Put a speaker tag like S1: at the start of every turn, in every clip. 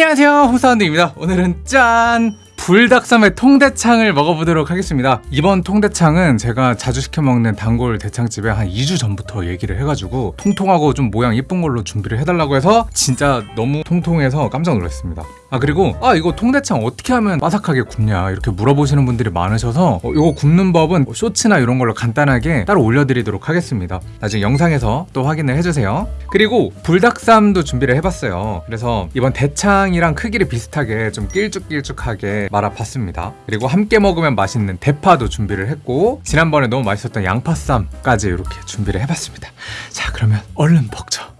S1: 안녕하세요. 홍사운드입니다. 오늘은 짠! 불닭섬의 통대창을 먹어보도록 하겠습니다. 이번 통대창은 제가 자주 시켜 먹는 단골 대창집에 한 2주 전부터 얘기를 해가지고 통통하고 좀 모양 이쁜 걸로 준비를 해달라고 해서 진짜 너무 통통해서 깜짝 놀랐습니다 아 그리고 아 이거 통대창 어떻게 하면 바삭하게 굽냐? 이렇게 물어보시는 분들이 많으셔서 어, 이거 굽는 법은 뭐 쇼츠나 이런 걸로 간단하게 따로 올려드리도록 하겠습니다. 나중에 영상에서 또 확인을 해주세요. 그리고 불닭쌈도 준비를 해봤어요. 그래서 이번 대창이랑 크기를 비슷하게 좀 길쭉길쭉하게 말아봤습니다. 그리고 함께 먹으면 맛있는 대파도 준비를 했고 지난번에 너무 맛있었던 양파쌈까지 이렇게 준비를 해봤습니다. 자 그러면 얼른 먹죠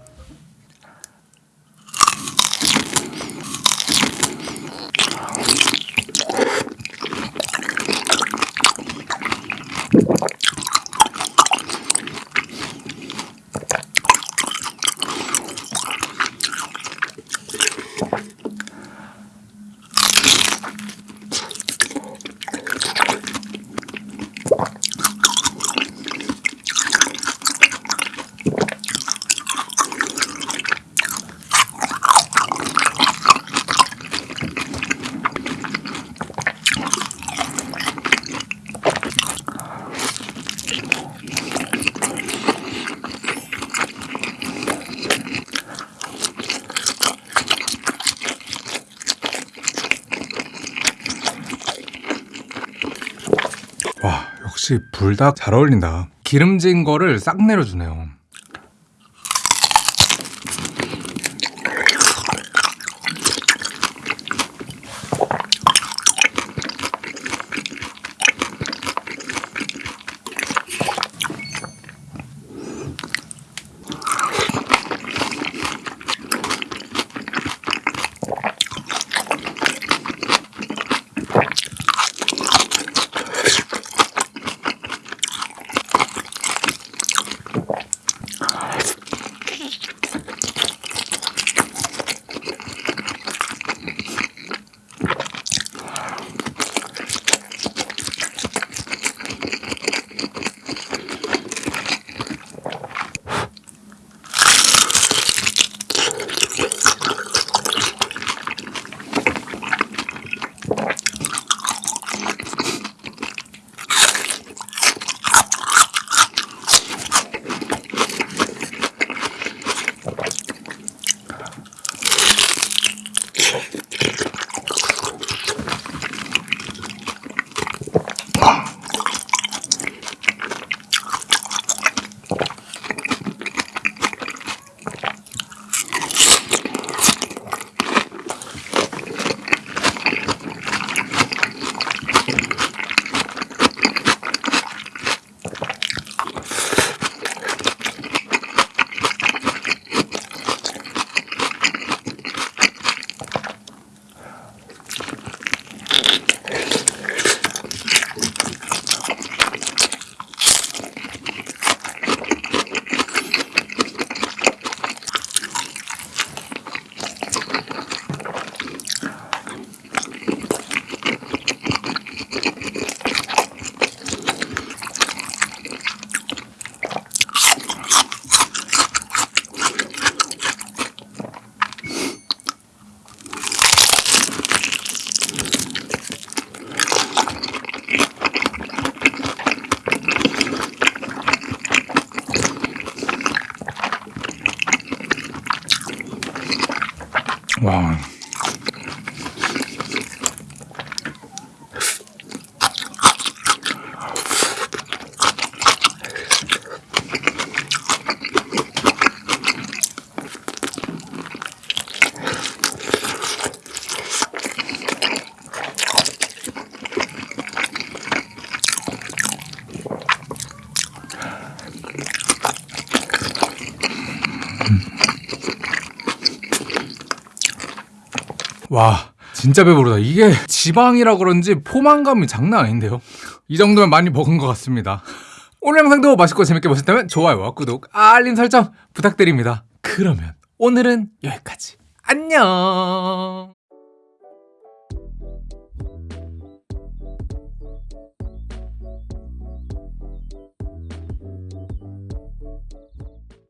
S1: 와 역시 불닭 잘 어울린다. 기름진 거를 싹 내려주네요 はい。 와 와 진짜 배부르다. 이게 지방이라 그런지 포만감이 장난 아닌데요? 이 정도면 많이 먹은 것 같습니다. 오늘 영상도 맛있고 재밌게 보셨다면 좋아요와 구독 알림 설정 부탁드립니다. 그러면 오늘은 여기까지. 안녕